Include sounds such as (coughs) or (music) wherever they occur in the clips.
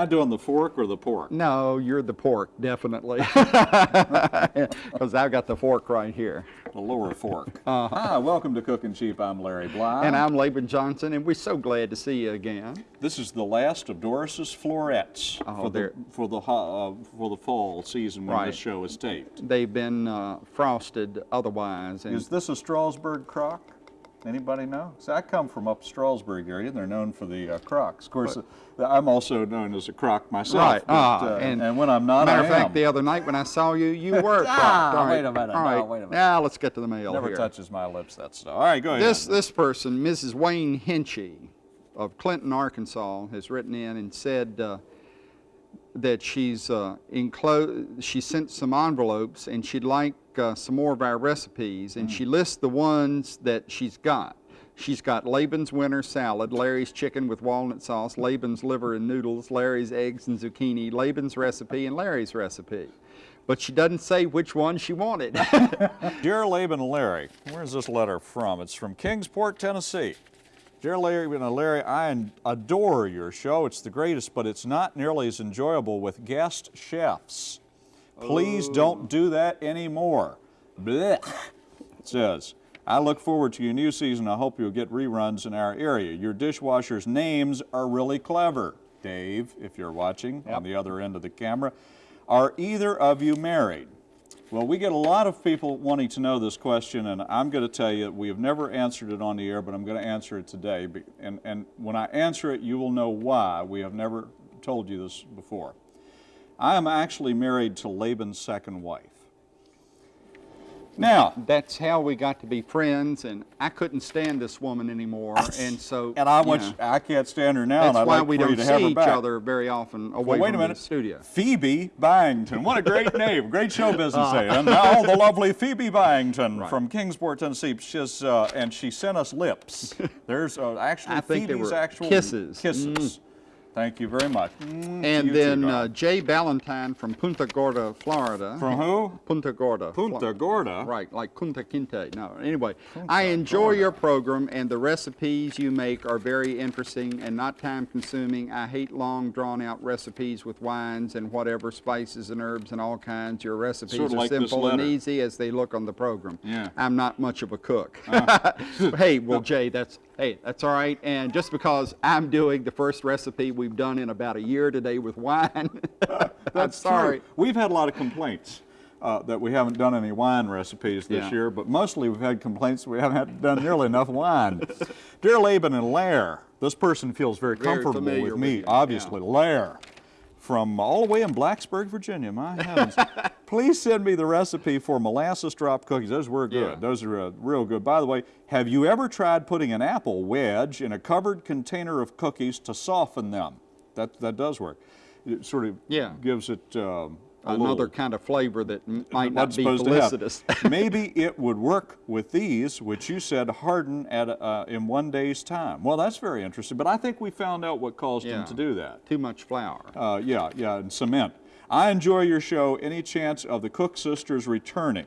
I doing the fork or the pork? No, you're the pork, definitely. (laughs) (laughs) Because I've got the fork right here. The lower fork. Hi, welcome to Cooking Cheap. I'm Larry Bly. And I'm Laban Johnson, and we're so glad to see you again. This is the last of Doris's florets Oh, for, the, for, the, uh, for the fall season when Right. this show is taped. They've been uh, frosted otherwise. And Is this a Strasburg crock? Anybody know? See, I come from up Strasburg area, and they're known for the uh, crocks. Of course, uh, I'm also known as a crock myself. Right. but, ah, uh, and, and, when I'm not, matter of fact, the other night when I saw you, you (laughs) were Ah. All wait a minute. All No, right. wait a minute. Now let's get to the mail Never here. touches my lips, that stuff. All right, go ahead. This this person, Mrs. Wayne Hinchy of Clinton, Arkansas, has written in and said uh, that she's uh, enclosed. She sent some envelopes and she'd like uh, some more of our recipes, and she lists the ones that she's got. She's got Laban's winter salad, Larry's chicken with walnut sauce, Laban's liver and noodles, Larry's eggs and zucchini, Laban's recipe, and Larry's recipe. But she doesn't say which one she wanted. (laughs) Dear Laban and Larry, where's this letter from? It's from Kingsport, Tennessee. Dear Laban and Larry, I adore your show. It's the greatest, but it's not nearly as enjoyable with guest chefs. Please oh. don't do that anymore. Blech. It says, I look forward to your new season. I hope you'll get reruns in our area. Your dishwashers' names are really clever. Dave, if you're watching on the other end of the camera, are either of you married? Well, we get a lot of people wanting to know this question, and I'm going to tell you we have never answered it on the air, but I'm going to answer it today. And, and when I answer it, you will know why we have never told you this before. I am actually married to Laban's second wife. Now, that's how we got to be friends, and I couldn't stand this woman anymore, and so and I you know, you, I can't stand her now, that's and why like we don't have see each back. other very often away Well, wait a from minute. the studio. Phoebe Byington. What a great (laughs) name. Great show business name. And now the lovely Phoebe Byington Right. from Kingsport, Tennessee. She's, uh, and she sent us lips. (laughs) There's uh, actually I think they Phoebe's actual kisses. Kisses. Thank you very much. Mm, And you too, then uh. Jay Ballantyne from Punta Gorda, Florida. From who? Punta Gorda. Punta Gorda. Right, like Punta Kinte. No, anyway, I enjoy your program, and the recipes you make are very interesting and not time consuming. I hate long, drawn out recipes with wines and whatever, spices and herbs and all kinds. Your recipes Sort of are like simple and easy as they look on the program. Yeah. Uh. I'm not much of a cook. (laughs) (laughs) hey, well, Jay, that's hey, that's all right. And just because I'm doing the first recipe we've done in about a year today with wine, (laughs) I'm That's sorry. true. We've had a lot of complaints uh, that we haven't done any wine recipes this Yeah. year, but mostly we've had complaints we haven't done nearly enough wine. (laughs) Dear Laban and Lair, this person feels very, Very comfortable with me, obviously. Lair, from all the way in Blacksburg, Virginia, my (laughs) heavens. Please send me the recipe for molasses drop cookies. Those were good. Yeah. Those are uh, real good. By the way, have you ever tried putting an apple wedge in a covered container of cookies to soften them? That, that does work. It sort of Yeah. gives it um, Another little, kind of flavor that might wasn't not be supposed to have. felicitous. (laughs) Maybe it would work with these, which you said harden at uh, in one day's time. Well, that's very interesting. But I think we found out what caused Yeah. them to do that. Too much flour. Uh, yeah, yeah, and cement. I enjoy your show. Any chance of the Cook sisters returning?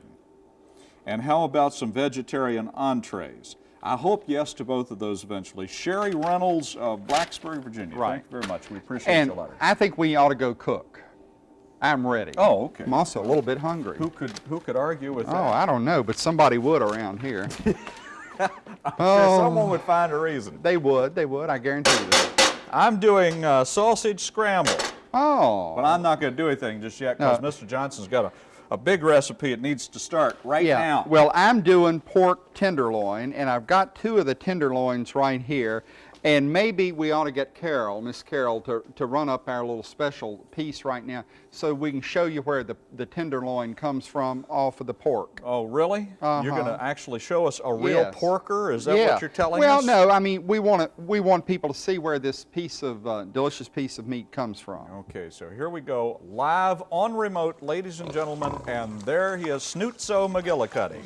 And how about some vegetarian entrees? I hope yes to both of those eventually. Sherry Reynolds of Blacksburg, Virginia. Right. Thank you very much. We appreciate And your letter. I think we ought to go cook. I'm ready. Oh, okay. I'm also a little bit hungry. Who could who could argue with Oh, that? Oh, I don't know, but somebody would around here. (laughs) Oh, (laughs) someone would find a reason. they would, they would, I guarantee you that. I'm doing uh, sausage scramble, Oh. but I'm not going to do anything just yet because No. Mr. Johnson's got a, a big recipe. It needs to start right yeah. now. Well, I'm doing pork tenderloin, and I've got two of the tenderloins right here. And maybe we ought to get Carol, Miss Carol, to, to run up our little special piece right now so we can show you where the, the tenderloin comes from off of the pork. oh, really? You're going to Uh-huh. actually show us a real Yes. porker? Is that yeah. what you're telling well, us? Well, no, I mean we want to we want people to see where this piece of uh, delicious piece of meat comes from. Okay, so here we go, live on remote, ladies and gentlemen, and there he is, Snootso McGillicuddy.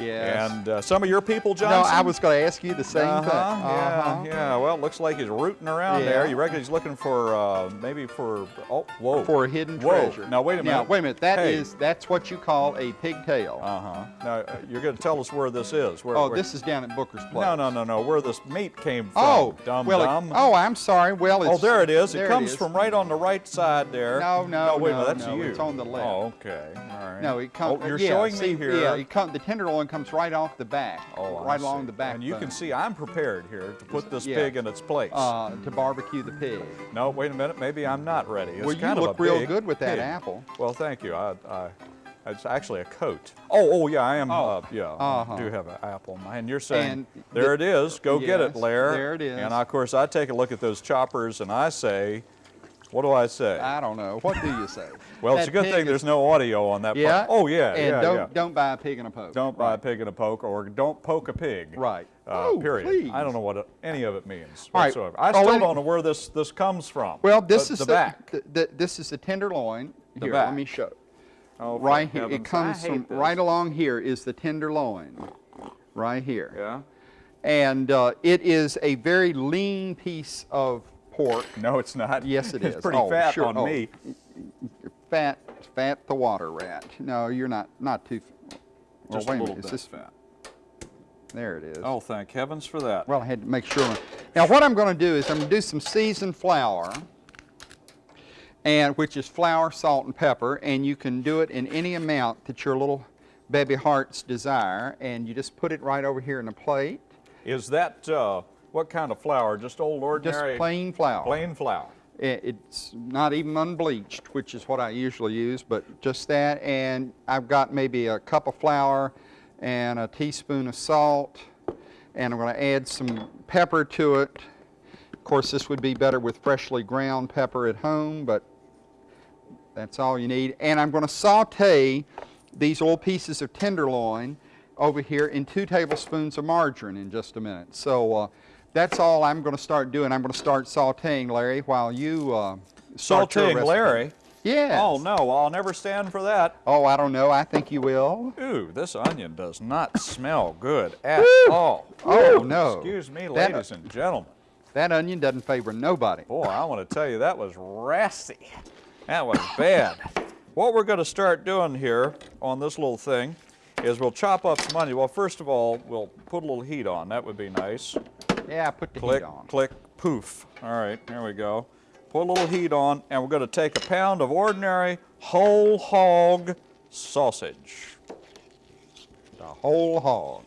Yes. And uh, some of your people, No, I was going to ask you the same uh-huh, thing. Uh-huh. Yeah, yeah. Well, it looks like he's rooting around there. You reckon he's looking for uh, maybe for oh whoa For a hidden Whoa. treasure. Now wait a minute. Now wait a minute. That is Hey. that's what you call a pigtail. Uh huh. Now uh, you're going to tell us where this is. Where, oh, where- this is down at Booker's place. No, no, no, no. Where this meat came from? Oh, dumb well, it- oh, I'm sorry. Well, it's Oh, there it is. there it comes is. from right on the right side there. No, no, wait a no, minute. That's no, you. it's on the left. Oh, okay. All right. No, it comes. Oh, you're yeah, showing see, me here. Yeah, it come, the tenderloin comes right off the back. Oh, right along the back. And you can see I'm prepared here to put this Yeah. pig in its place. uh, to barbecue the pig. no, wait a minute. Maybe I'm not ready. It's well, you kind look real good with that pig. apple. Well, thank you. I, I, it's actually a coat. Oh, oh yeah, I am. Oh, Uh, yeah, uh-huh. I do have an apple hand. You're saying And there the- it is. Go get it, Lair. there it is. And of course, I take a look at those choppers and I say, what do I say? I don't know. What do you say? (laughs) well, it's a good thing is- there's no audio on that. part. Yeah. Oh yeah, And yeah, don't yeah. don't buy a pig in a poke. Don't buy a pig in a poke, or don't poke a pig. Right. Uh, Oh, period. please. I don't know what it- any of it means All right. whatsoever. I Oh, still and- don't know where this this comes from. Well, this the, is the, back. The, the, this is the tenderloin. The here, back. let me show. Oh, for right here. heavens, It comes from this. right along here is the tenderloin. Right here. Yeah. And uh, it is a very lean piece of pork. No, it's not. Yes, it it's is. pretty Oh, fat sure. on Oh. me. Fat, fat the water rat. No, you're not not too. Well, Just wait a a little minute. bit Is this fat. There it is. Oh, thank heavens for that. Well, I had to make sure. Now, what I'm going to do is I'm going to do some seasoned flour, and which is flour, salt, and pepper, and you can do it in any amount that your little baby hearts desire, and you just put it right over here in a plate. Is that uh, what kind of flour? Just old ordinary? Just plain flour. plain flour. It's not even unbleached, which is what I usually use, but just that. And I've got maybe a cup of flour and a teaspoon of salt, and I'm going to add some pepper to it. Of course, this would be better with freshly ground pepper at home, but that's all you need. And I'm going to saute these little pieces of tenderloin over here in two tablespoons of margarine in just a minute. So uh, that's all I'm going to start doing. I'm going to start sauteing, Larry, while you uh, Sauteing. Larry. Yes. Oh no, I'll never stand for that. Oh, I don't know. I think you will. Ooh, this onion does not (laughs) smell good at all. Oh, Ooh, no. Excuse me, That- ladies and gentlemen. That onion doesn't favor nobody. Boy, I want to tell you that was rassy. That was bad. what we're going to start doing here on this little thing is we'll chop up some onion. Well, first of all, we'll put a little heat on. That would be nice. Yeah, put the Click, heat on. click, poof. All right, there we go. Put a little heat on, and we're going to take a pound of ordinary whole hog sausage. The whole hog.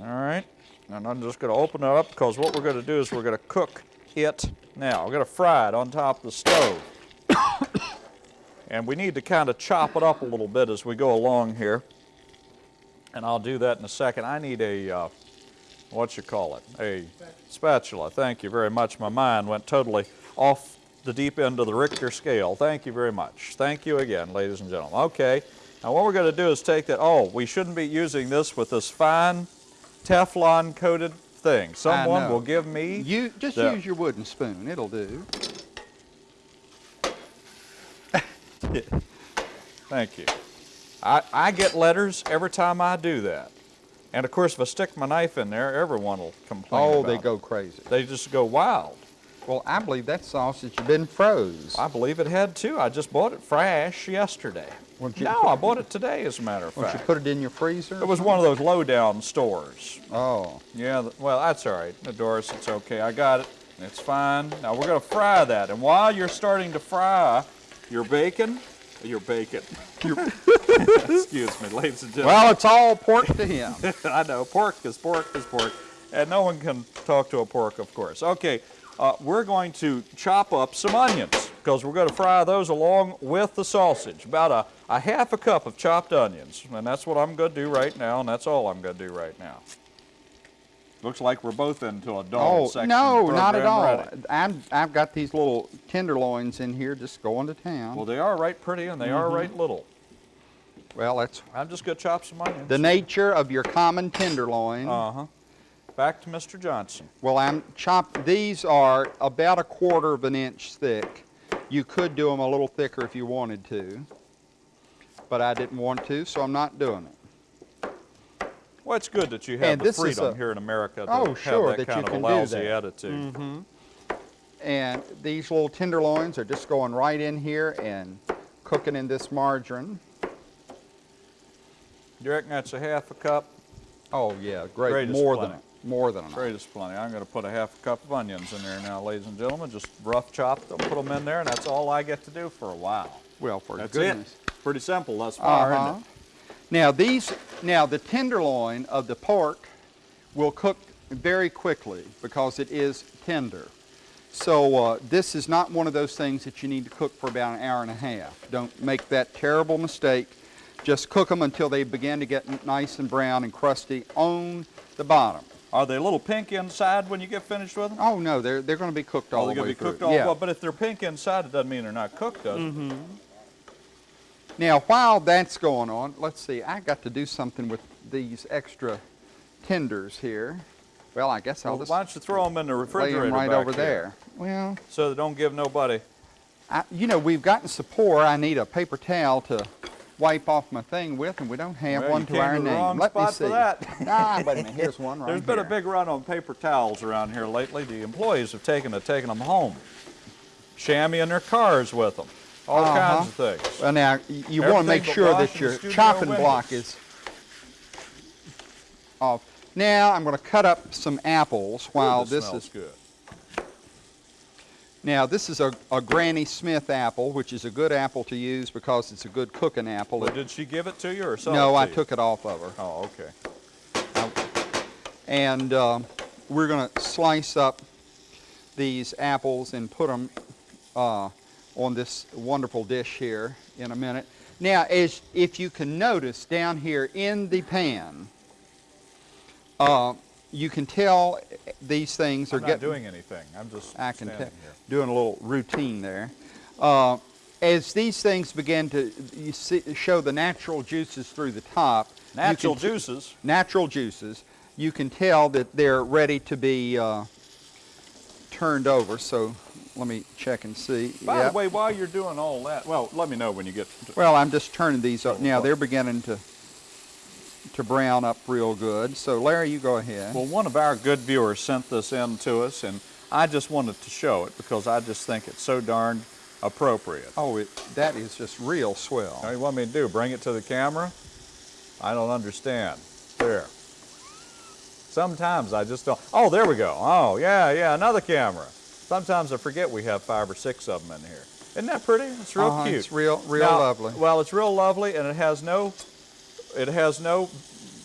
All right, and I'm just going to open it up because what we're going to do is we're going to cook it now. We're going to fry it on top of the stove. (coughs) and we need to kind of chop it up a little bit as we go along here. And I'll do that in a second. I need a, uh, what you call it, a spatula. Thank you very much. My mind went totally off the deep end of the Richter scale. Thank you very much. Thank you again, ladies and gentlemen. Okay, now what we're going to do is take that, oh, we shouldn't be using this with this fine Teflon coated thing. Someone will give me You just the- use your wooden spoon. It'll do. (laughs) Thank you. I, I get letters every time I do that. And of course, if I stick my knife in there, everyone will complain. Oh, they it. go crazy. They just go wild. Well, I believe that sausage has been froze. I believe it had too. I just bought it fresh yesterday. No, I bought it today, as a matter of Won't you put it in your freezer? It was one of those low-down stores. Oh, Yeah, well, that's all right. Doris, it's okay. I got it. It's fine. Now we're going to fry that. And while you're starting to fry your bacon, your bacon. Your, (laughs) excuse me, ladies and gentlemen. well, it's all pork to him. (laughs) I know, pork is pork is pork. And no one can talk to a pork, of course. Okay, uh, we're going to chop up some onions because we're going to fry those along with the sausage. About a, a half a cup of chopped onions. And that's what I'm going to do right now, and that's all I'm going to do right now. Looks like we're both into a dog Oh, section no, not at all. I'm, I've got these little tenderloins in here just going to town. Well, they are right pretty and they are Mm-hmm. right little. Well, that's I'm just going to chop some onions. the nature of your common tenderloin. Uh-huh. Back to Mr. Johnson. Well, I'm chop. These are about a quarter of an inch thick. You could do them a little thicker if you wanted to, but I didn't want to, so I'm not doing it. Well, it's good that you have And the freedom a- here in America to Oh, have sure, that that you kind of a lousy attitude. And these little tenderloins are just going right in here and cooking in this margarine. You reckon that's a half a cup? Oh yeah, great. Greatest more plenty. than more than enough. Greatest plenty. I'm going to put a half a cup of onions in there now, ladies and gentlemen. Just rough chop them, put them in there, and that's all I get to do for a while. Well, for That's goodness. it. Pretty simple thus far, isn't it? Now these, now the tenderloin of the pork will cook very quickly because it is tender. So uh, this is not one of those things that you need to cook for about an hour and a half. Don't make that terrible mistake. Just cook them until they begin to get nice and brown and crusty on the bottom. Are they a little pink inside when you get finished with them? Oh no, they're they're going to be cooked all Oh, they're the going way to be cooked all yeah. well, but if they're pink inside, it doesn't mean they're not cooked, does Mm-hmm. it? Now, while that's going on, let's see, I got to do something with these extra tenders here. Well, I guess I'll Well, just why don't you throw them in the lay refrigerator them right over here there. Well, so they don't give nobody. I, you know, we've gotten support. I need a paper towel to wipe off my thing with, and we don't have Well, one to our to name. wrong Let me see. for that. (laughs) ah, wait a minute. Here's one (laughs) right There's been a big run on paper towels around here lately. The employees have taken to taking them home, chamois their cars with them, all Uh-huh. kinds of things. Well, now, you want to make sure that your chopping windows. block is off. Now, I'm going to cut up some apples while Ooh, this smells is good. Now, this is a, a Granny Smith apple, which is a good apple to use because it's a good cooking apple. Well, It- did she give it to you or sell no, I you? took it off of her. Oh, okay. And uh, we're going to slice up these apples and put them uh, on this wonderful dish here in a minute. Now, as if you can notice down here in the pan, uh, you can tell these things are I'm not getting doing anything. I'm just I can standing tell, here. doing a little routine there. Uh, as these things begin to you see, show the natural juices through the top, you can Natural juices. natural juices, you can tell that they're ready to be uh, turned over. So let me check and see. By Yep. the way, while you're doing all that, well, let me know when you get. To, Well, I'm just turning these up Oh, now. They're beginning to to brown up real good. So Larry, you go ahead. well, one of our good viewers sent this in to us, and I just wanted to show it because I just think it's so darn appropriate. oh, it, that is just real swell. Now, you want me to do? Bring it to the camera? I don't understand. There. Sometimes I just don't. Oh, there we go. Oh, yeah, yeah, another camera. Sometimes I forget we have five or six of them in here. Isn't that pretty? It's real Uh-huh, cute. It's real, real Now, lovely. Well, it's real lovely, and it has no, it has no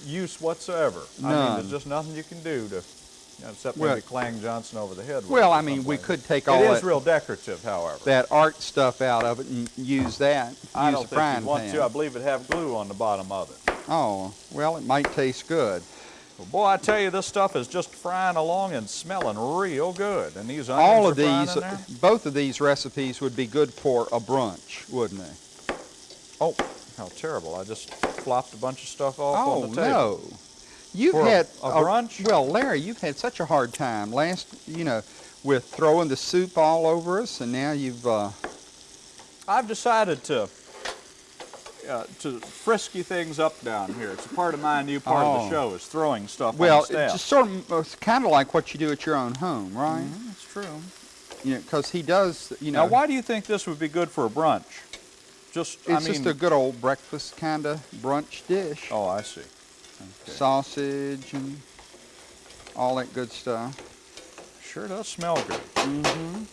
use whatsoever. I mean, there's just nothing you can do to, you know, except Well- maybe clang Johnson over the head. with Well, I mean, we something. could take all It is that, real decorative, however. that art stuff out of it and use that. I use don't think you want pan. to. I believe it have glue on the bottom of it. Oh, well, it might taste good. Well, boy, I tell you, this stuff is just frying along and smelling real good. And these onions All of these, both of these recipes would be good for a brunch, wouldn't they? Oh, how terrible! I just flopped a bunch of stuff off Oh, on the table. no. You've For had a brunch? Well, Larry, you've had such a hard time last, you know, with throwing the soup all over us, and now you've. Uh, I've decided to uh, to frisky things up down here. It's a part of my new part of Oh. the show is throwing stuff well, on it's just sort of it's kind of like what you do at your own home, right? That's true. You know, because he does. You know, Now, why do you think this would be good for a brunch? Just, it's I mean, just a good old breakfast kind of brunch dish. oh, I see. Okay. Sausage and all that good stuff. Sure does smell good. Mm-hmm.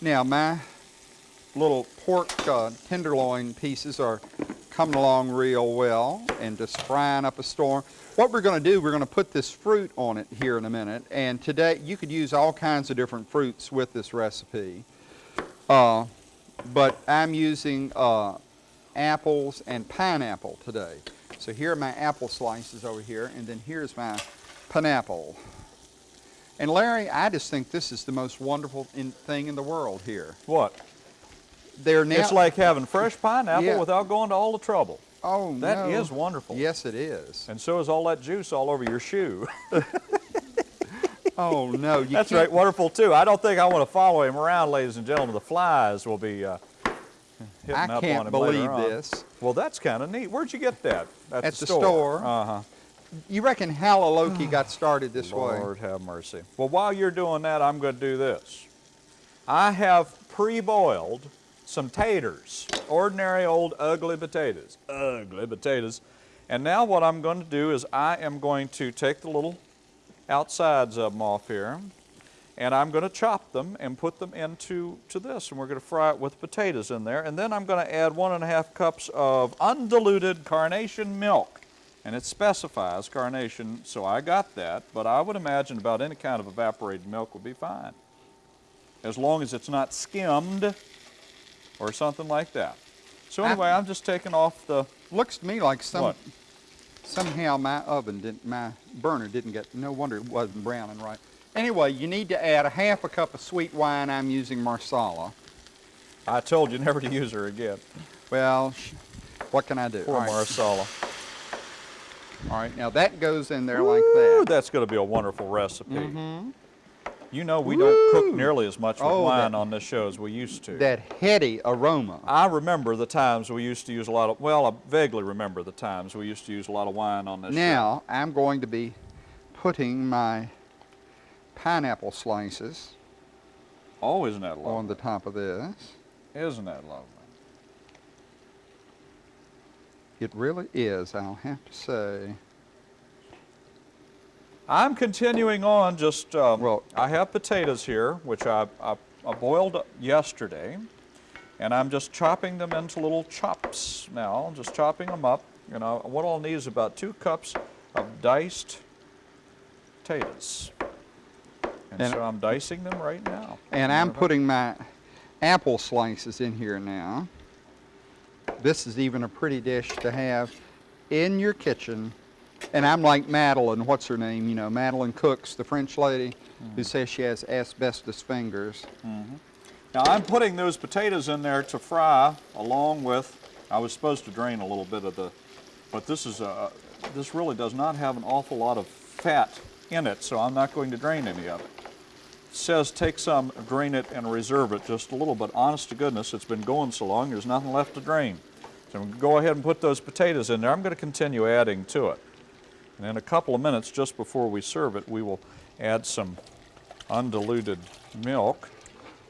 Now my little pork uh, tenderloin pieces are coming along real well and just frying up a storm. What we're going to do, we're going to put this fruit on it here in a minute. And today, you could use all kinds of different fruits with this recipe. Uh, but I'm using uh, apples and pineapple today. So here are my apple slices over here, and then here's my pineapple. And Larry, I just think this is the most wonderful in, thing in the world here. What? They're now. it's like having fresh pineapple Yeah. without going to all the trouble. oh That no. is wonderful. Yes, it is. And so is all that juice all over your shoe. (laughs) Oh no, you That's can't- right, wonderful too. I don't think I want to follow him around, ladies and gentlemen. The flies will be uh, hitting I up on can't him believe this. Well, that's kind of neat. Where'd you get that? At the the store. store. Uh huh. you reckon Halaloki got started this way? Lord have mercy. Well, while you're doing that, I'm going to do this. I have pre-boiled some taters, ordinary old ugly potatoes, ugly potatoes. And now what I'm going to do is I am going to take the little outsides of them off here, and I'm going to chop them and put them into to this, and we're going to fry it with potatoes in there. And then I'm going to add one and a half cups of undiluted carnation milk. And it specifies carnation, so I got that, but I would imagine about any kind of evaporated milk would be fine. As long as it's not skimmed or something like that. So anyway, I'm just taking off the, Looks to me like some What? Somehow my oven didn't, my burner didn't get. No wonder it wasn't browning right. Anyway, you need to add a half a cup of sweet wine. I'm using Marsala. I told you never to use her again. Well, what can I do? Poor All right. Marsala. All right, now that goes in there like that. That's going to be a wonderful recipe. Mm-hmm. You know, we don't cook nearly as much with Oh, wine that- on this show as we used to. That heady aroma. I remember the times we used to use a lot of, well, I vaguely remember the times we used to use a lot of wine on this show. Now, I'm going to be putting my pineapple slices Oh, isn't that lovely? on the top of this. Isn't that lovely? It really is, I'll have to say. I'm continuing on just, um, Well- I have potatoes here, which I, I, I boiled yesterday, and I'm just chopping them into little chops now, just chopping them up. You know, what I'll need is about two cups of diced potatoes. And, And- so I'm dicing them right now. And I'm putting my apple slices in here now. This is even a pretty dish to have in your kitchen. And I'm like Madeline, what's her name? You know, Madeleine Cooks, the French lady who mm-hmm. says she has asbestos fingers. Mm-hmm. Now I'm putting those potatoes in there to fry along with, I was supposed to drain a little bit of the, but this is a, this really does not have an awful lot of fat in it, so I'm not going to drain any of it. It says take some, drain it, and reserve it just a little, but honest to goodness, it's been going so long, there's nothing left to drain. So I'm gonna go ahead and put those potatoes in there. I'm gonna continue adding to it. And in a couple of minutes, just before we serve it, we will add some undiluted milk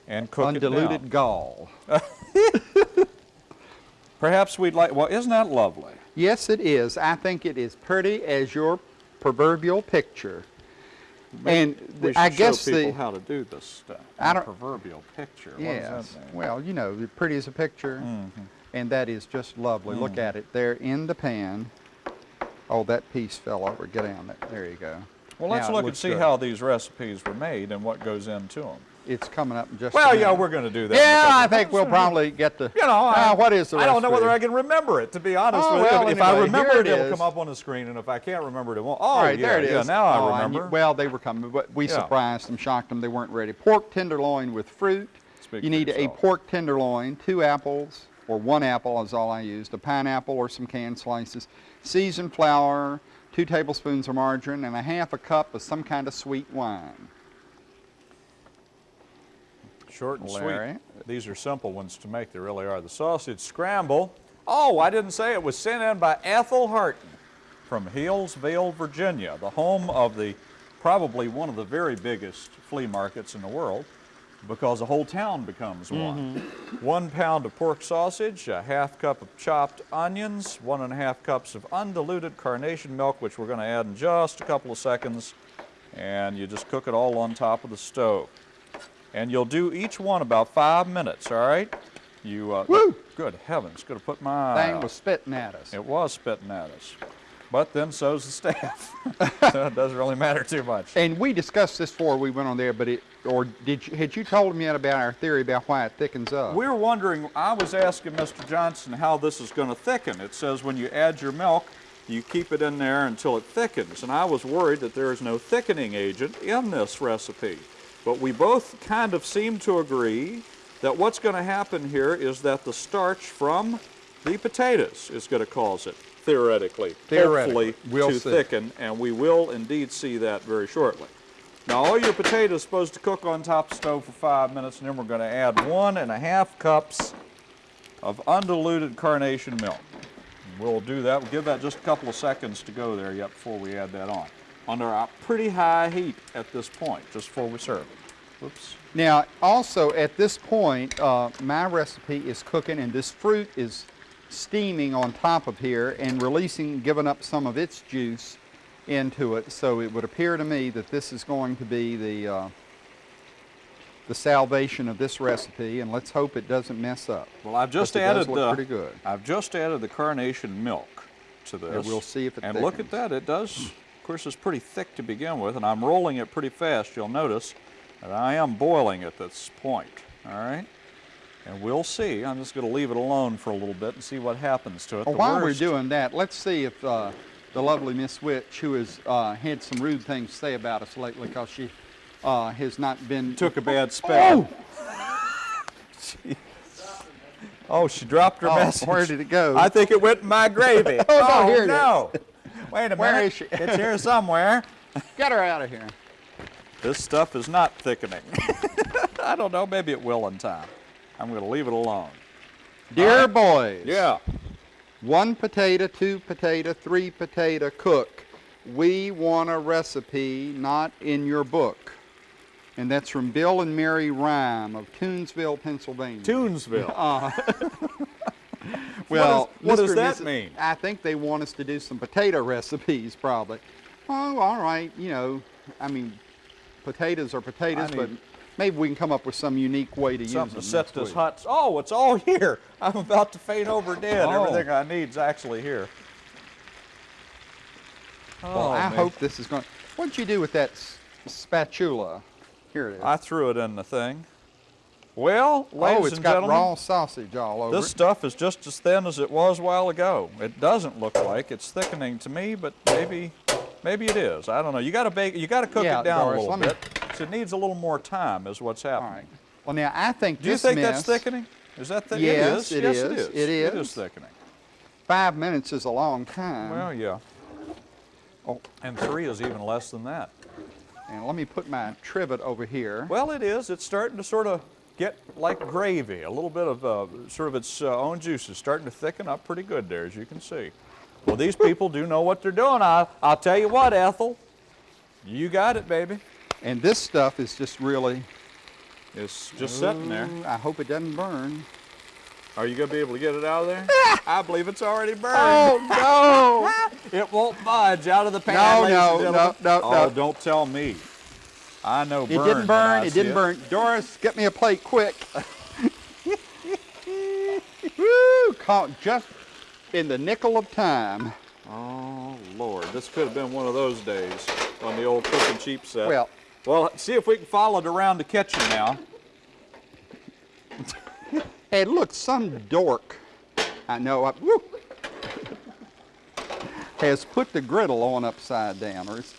and cook it down. Undiluted gall. (laughs) Perhaps we'd like, well, isn't that lovely? Yes, it is. I think it is pretty as your proverbial picture. And We I guess the how to do this stuff. I A don't- proverbial picture. Yes, does that mean? well, you know, pretty as a picture, Mm-hmm. and that is just lovely. Look at it there in the pan. Oh, that piece fell over. Get down there. There you go. well, let's Now look and see good. how these recipes were made and what goes into them. it's coming up in just. Well, yeah, we're going to do that. Yeah, I think we'll probably get the. You know, I, what is the I don't know whether I can remember it, to be honest Oh, with well, you. If I remember it, it it'll come up on the screen, and if I can't remember it, it won't. Oh, All right, yeah, there it is. yeah, now Oh, I and you- remember. well, they were coming, but we Yeah. surprised them, shocked them. They weren't ready. Pork tenderloin with fruit. Speak you need a pork tenderloin, two apples, or one apple is all I used, a pineapple or some canned slices, seasoned flour, two tablespoons of margarine, and a half a cup of some kind of sweet wine. Short and Larry. sweet. These are simple ones to make. They really are. The sausage scramble. Oh, I didn't say it was sent in by Ethel Harton from Hillsville, Virginia, the home of the probably one of the very biggest flea markets in the world because the whole town becomes one. One pound of pork sausage, a half cup of chopped onions, one and a half cups of undiluted carnation milk, which we're going to add in just a couple of seconds, and you just cook it all on top of the stove and you'll do each one about five minutes. All right? You. Uh, Woo! Good heavens! Could have put my. eye Thing out. was spitting at us. It was spitting at us, but then so's the staff. (laughs) so it doesn't really matter too much. And we discussed this before we went on there, but it, or did you, had you told me yet about our theory about why it thickens up? We were wondering. I was asking Mr. Johnson how this is going to thicken. It says when you add your milk, you keep it in there until it thickens, and I was worried that there is no thickening agent in this recipe. But we both kind of seem to agree that what's going to happen here is that the starch from the potatoes is going to cause it, theoretically, Theoretically. hopefully, We'll to see. thicken, and we will indeed see that very shortly. Now, all your potatoes are supposed to cook on top of the stove for five minutes, and then we're going to add one and a half cups of undiluted carnation milk. we'll do that. We'll give that just a couple of seconds to go there yet before we add that on. Under a pretty high heat at this point, just before we serve. Whoops. Now, also at this point, uh, my recipe is cooking and this fruit is steaming on top of here and releasing, giving up some of its juice into it. So it would appear to me that this is going to be the, uh, the salvation of this recipe and let's hope it doesn't mess up. Well, I've just But it does added the. pretty good. I've just added the carnation milk to this. we'll see if it And look at that, it does. Of course, it's pretty thick to begin with, and I'm rolling it pretty fast. You'll notice that I am boiling at this point. All right. And we'll see. I'm just going to leave it alone for a little bit and see what happens to it. Well, while worst- we're doing that, let's see if uh, the lovely Miss Witch, who has uh, had some rude things to say about us lately because she uh, has not been... took a bad spell. Oh! Oh, she dropped her Oh, message. where did it go? I think it went in my gravy. (laughs) Oh, no, here it no. Wait a Where minute. is she? it's here somewhere. (laughs) Get her out of here. This stuff is not thickening. (laughs) I don't know, maybe it will in time. I'm going to leave it alone. Dear boys, Yeah. one potato, two potato, three potato cook. We want a recipe not in your book. And that's from Bill and Mary Rhyme of Toonsville, Pennsylvania. Toonsville. (laughs) Uh-huh. (laughs) Well, what does Mr. that Mrs. mean? I think they want us to do some potato (laughs) recipes, probably. Oh, all right. You know, I mean, potatoes are potatoes, I but need- maybe we can come up with some unique way to Something use them. set next this week. hot. Oh, it's all here. (laughs) I'm about to faint over dead. Oh. Everything I need is actually here. Well, Oh, I man. hope this is going. What'd you do with that s- spatula? Here it is. I threw it in the thing. Well, oh, ladies oh, it's and got gentlemen, raw sausage all over this it. stuff is just as thin as it was a while ago. It doesn't look like it's thickening to me, but maybe, maybe it is. I don't know. You got to bake. You got to cook Yeah, it down Doris, a little let me- bit. So it needs a little more time, is what's happening. All right. Well, now I think Do you think mess, that's thickening? Is that thickening? Yes, it it is. yes, is. it is. It It is. is thickening. Five minutes is a long time. Well, yeah. Oh, and three is even less than that. and let me put my trivet over here. Well, it is. It's starting to sort of get like gravy. A little bit of uh, sort of its uh, own juices starting to thicken up pretty good there, as you can see. Well, these people do know what they're doing. I, I'll tell you what, Ethel. You got it, baby. And this stuff is just really. It's just sitting there. I hope it doesn't burn. Are you going to be able to get it out of there? (laughs) I believe it's already burned. Oh no. (laughs) It won't budge out of the pan. No, no, no, no, Oh, no. don't tell me. I know It didn't burn. It didn't burn. Doris, get me a plate quick. (laughs) Woo! Caught just in the nickel of time. Oh Lord, this could have been one of those days on the old cooking cheap set. Well- well, see if we can follow it around the kitchen now. (laughs) Hey, look, some dork. I know. I, woo, has put the griddle on upside down, or it's,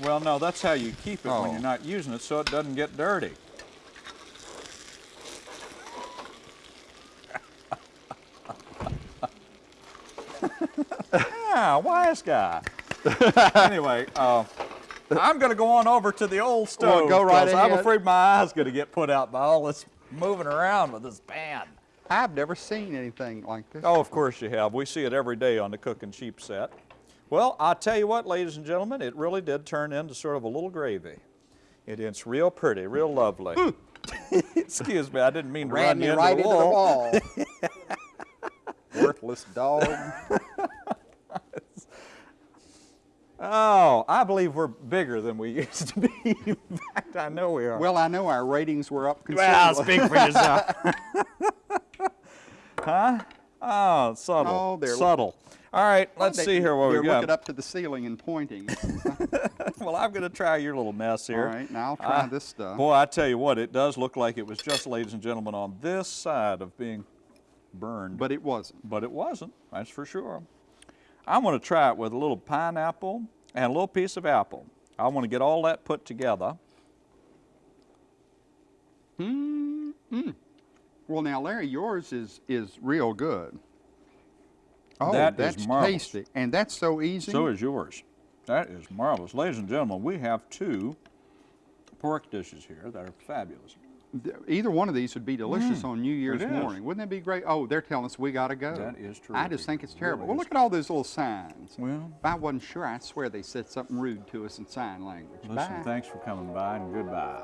Well, no, that's how you keep it when Oh. you're not using it, so it doesn't get dirty. yeah, (laughs) wise guy. (laughs) anyway, uh, (laughs) I'm going to go on over to the old stove. go right 'cause I'm afraid my eye's going to get put out by all this moving around with this pan. I've never seen anything like this. Oh, of course you have. We see it every day on the Cooking Cheap set. Well, I'll tell you what, ladies and gentlemen, it really did turn into sort of a little gravy. It, it's real pretty, real lovely. (laughs) Excuse me, I didn't mean to Ran run you into right the into the wall. (laughs) Worthless dog. Oh, I believe we're bigger than we (laughs) used to be. In fact, I know we are. Well, I know our ratings were up considerably. Well, considerably. speak for yourself. (laughs) huh? Oh, subtle. Oh, they're- subtle. All right, let's They- see here what They're we got. looking up to the ceiling and pointing. (laughs) well, I'm going to try your little mess here. right, now I'll try Ah, this stuff. Boy, I tell you what, it does look like it was just, ladies and gentlemen, on this side of being burned. But it wasn't. but it wasn't, that's for sure. I want to try it with a little pineapple and a little piece of apple. I want to get all that put together. Mm-hmm. Well, now, Larry, yours is is real good. Oh, That is that's tasty, and that's so easy. So is yours. That is marvelous. Ladies and gentlemen, we have two pork dishes here that are fabulous. Th- either one of these would be delicious mm, on New Year's morning. Wouldn't that be great? Oh, they're telling us we got to go. That is true. I just think it's terrible. well, look at all those little signs. Well- if I wasn't sure, I swear they said something rude to us in sign language. Listen, Bye. thanks for coming by and goodbye.